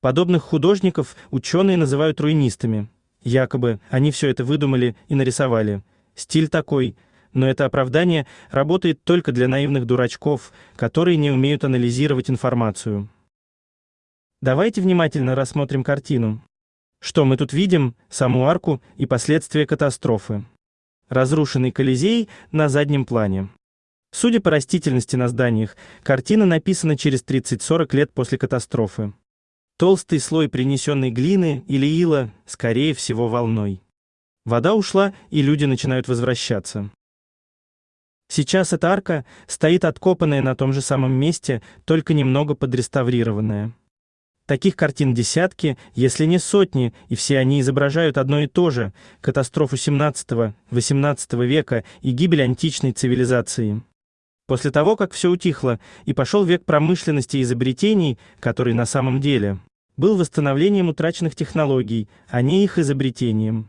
Подобных художников ученые называют руинистами. Якобы они все это выдумали и нарисовали. Стиль такой, но это оправдание работает только для наивных дурачков, которые не умеют анализировать информацию. Давайте внимательно рассмотрим картину. Что мы тут видим? Саму арку и последствия катастрофы. Разрушенный Колизей на заднем плане. Судя по растительности на зданиях, картина написана через 30-40 лет после катастрофы. Толстый слой принесенной глины или ила, скорее всего, волной. Вода ушла, и люди начинают возвращаться. Сейчас эта арка стоит откопанная на том же самом месте, только немного подреставрированная. Таких картин десятки, если не сотни, и все они изображают одно и то же – катастрофу 17-18 века и гибель античной цивилизации. После того, как все утихло, и пошел век промышленности и изобретений, который на самом деле был восстановлением утраченных технологий, а не их изобретением.